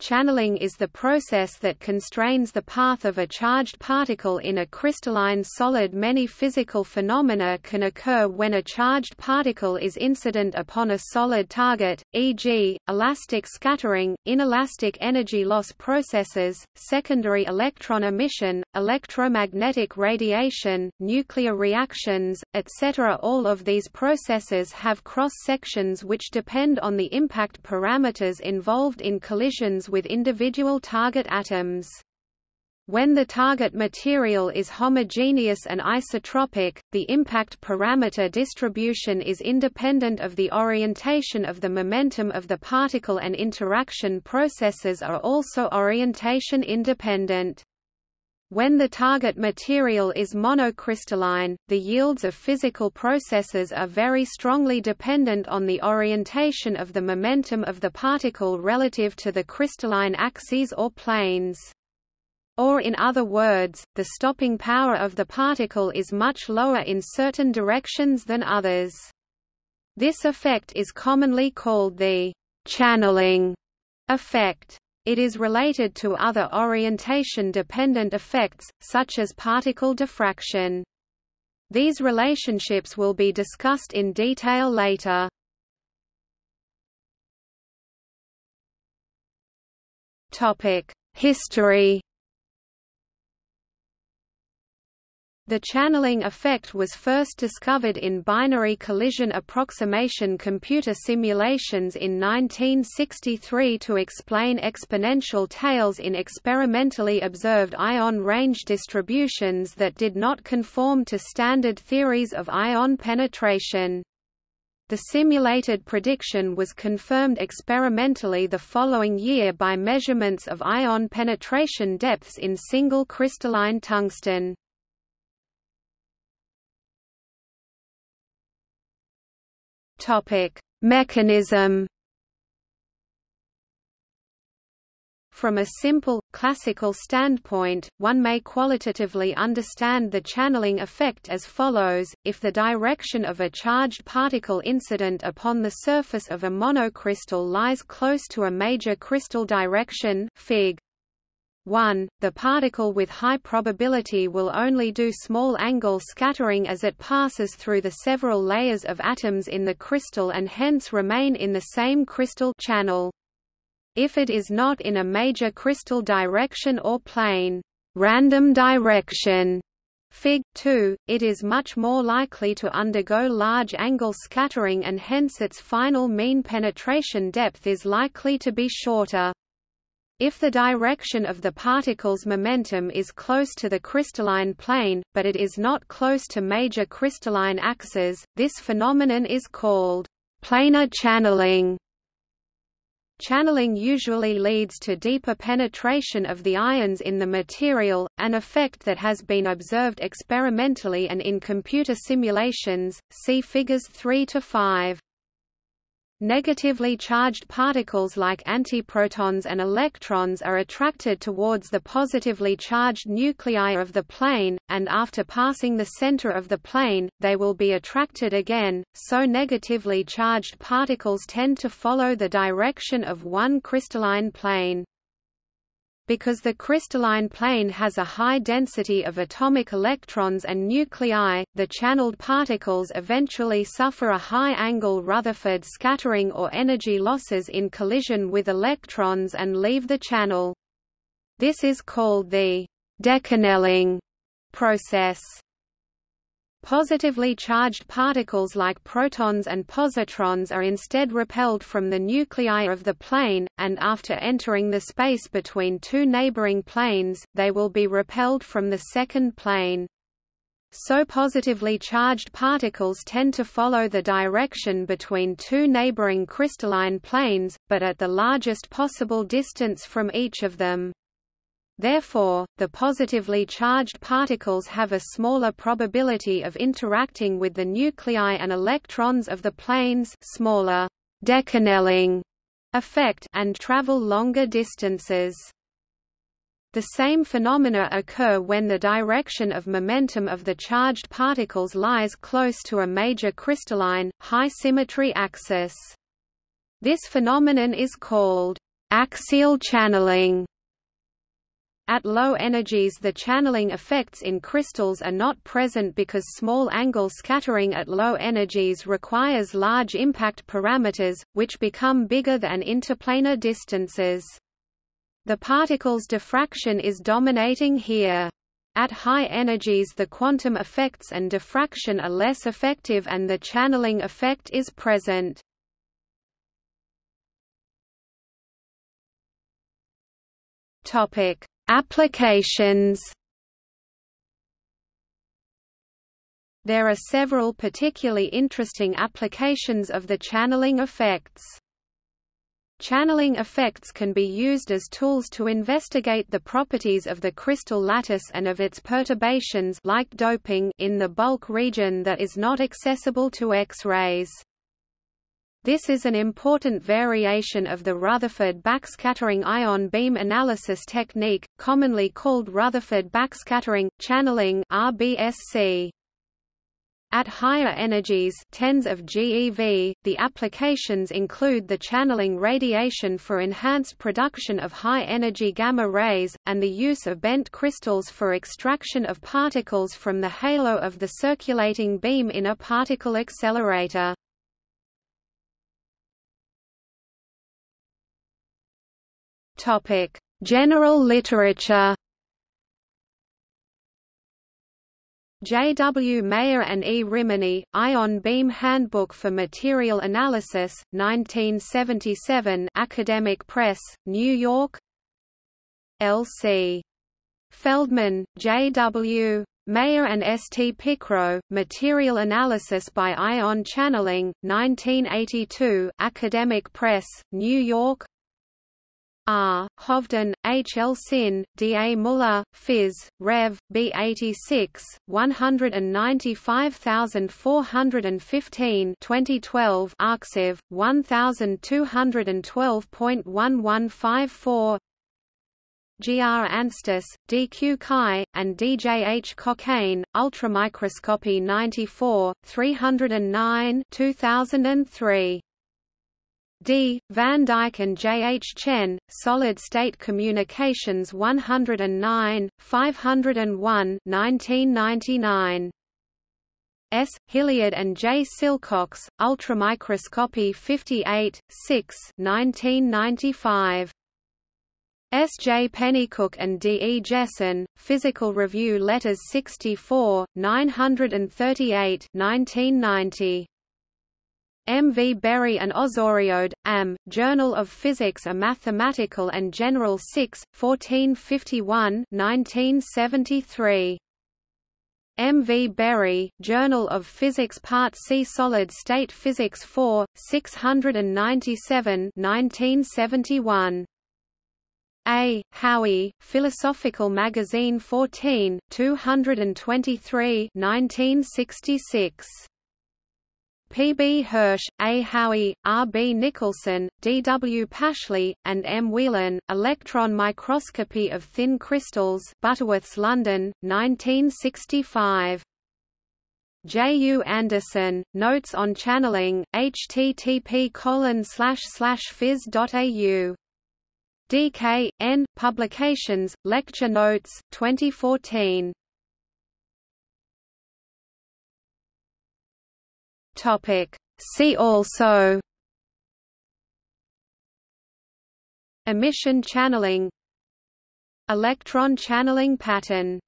Channeling is the process that constrains the path of a charged particle in a crystalline solid. Many physical phenomena can occur when a charged particle is incident upon a solid target, e.g., elastic scattering, inelastic energy loss processes, secondary electron emission, electromagnetic radiation, nuclear reactions, etc. All of these processes have cross sections which depend on the impact parameters involved in collisions with individual target atoms. When the target material is homogeneous and isotropic, the impact parameter distribution is independent of the orientation of the momentum of the particle and interaction processes are also orientation independent. When the target material is monocrystalline, the yields of physical processes are very strongly dependent on the orientation of the momentum of the particle relative to the crystalline axes or planes. Or in other words, the stopping power of the particle is much lower in certain directions than others. This effect is commonly called the channeling effect. It is related to other orientation-dependent effects, such as particle diffraction. These relationships will be discussed in detail later. History The channeling effect was first discovered in binary collision approximation computer simulations in 1963 to explain exponential tails in experimentally observed ion range distributions that did not conform to standard theories of ion penetration. The simulated prediction was confirmed experimentally the following year by measurements of ion penetration depths in single crystalline tungsten. Mechanism. From a simple, classical standpoint, one may qualitatively understand the channeling effect as follows, if the direction of a charged particle incident upon the surface of a monocrystal lies close to a major crystal direction Fig. 1, the particle with high probability will only do small angle scattering as it passes through the several layers of atoms in the crystal and hence remain in the same crystal channel. If it is not in a major crystal direction or plane, random direction, Fig. 2, it is much more likely to undergo large angle scattering and hence its final mean penetration depth is likely to be shorter. If the direction of the particle's momentum is close to the crystalline plane, but it is not close to major crystalline axes, this phenomenon is called planar channeling. Channeling usually leads to deeper penetration of the ions in the material, an effect that has been observed experimentally and in computer simulations, see figures 3 to 5. Negatively charged particles like antiprotons and electrons are attracted towards the positively charged nuclei of the plane, and after passing the center of the plane, they will be attracted again, so negatively charged particles tend to follow the direction of one crystalline plane. Because the crystalline plane has a high density of atomic electrons and nuclei, the channeled particles eventually suffer a high-angle Rutherford scattering or energy losses in collision with electrons and leave the channel. This is called the dechanneling process. Positively charged particles like protons and positrons are instead repelled from the nuclei of the plane, and after entering the space between two neighboring planes, they will be repelled from the second plane. So positively charged particles tend to follow the direction between two neighboring crystalline planes, but at the largest possible distance from each of them. Therefore, the positively charged particles have a smaller probability of interacting with the nuclei and electrons of the planes smaller dechanneling effect and travel longer distances. The same phenomena occur when the direction of momentum of the charged particles lies close to a major crystalline, high symmetry axis. This phenomenon is called Axial channeling at low energies the channeling effects in crystals are not present because small angle scattering at low energies requires large impact parameters, which become bigger than interplanar distances. The particle's diffraction is dominating here. At high energies the quantum effects and diffraction are less effective and the channeling effect is present. Topic: Applications There are several particularly interesting applications of the channeling effects. Channeling effects can be used as tools to investigate the properties of the crystal lattice and of its perturbations like doping in the bulk region that is not accessible to X-rays. This is an important variation of the Rutherford backscattering ion beam analysis technique, commonly called Rutherford backscattering, channeling RBSC. At higher energies tens of GeV, the applications include the channeling radiation for enhanced production of high-energy gamma rays, and the use of bent crystals for extraction of particles from the halo of the circulating beam in a particle accelerator. Topic: General literature. J. W. Mayer and E. Rimini, Ion Beam Handbook for Material Analysis, 1977 Academic Press, New York L. C. Feldman, J. W. Mayer and S. T. Picraux, Material Analysis by Ion Channeling, 1982 Academic Press, New York R. Hovden, H. L. Xin, D. A. Muller, Phys. Rev. B. 86, 195415 2012 Arxiv, 1212.1154 G. R. Anstis, D. Q. Cai, and D. J. H. Cockayne, Ultramicroscopy 94, 309 2003. D. Van Dyck and J. H. Chen, Solid-State Communications 109, 501 1999. S. Hillyard and J. Silcox, Ultramicroscopy 58, 6 1995. S. J. Pennycook and D. E. Jesson, Physical Review Letters 64, 938 1990. M. V. Berry and Ozoriode, Am, Journal of Physics A Mathematical and General 6, 1451 1973. M. V. Berry, Journal of Physics Part C Solid State Physics 4, 697 1971. A. Howie, Philosophical Magazine 14, 223 1966. P. B. Hirsch, A. Howie, R. B. Nicholson, D. W. Pashley, and M. Whelan, Electron Microscopy of Thin Crystals Butterworths London, 1965. J. U. Andersen, Notes on Channeling, http phys.au. DK, N, Publications, Lecture Notes, 2014. Topic. See also Emission channeling Electron channeling pattern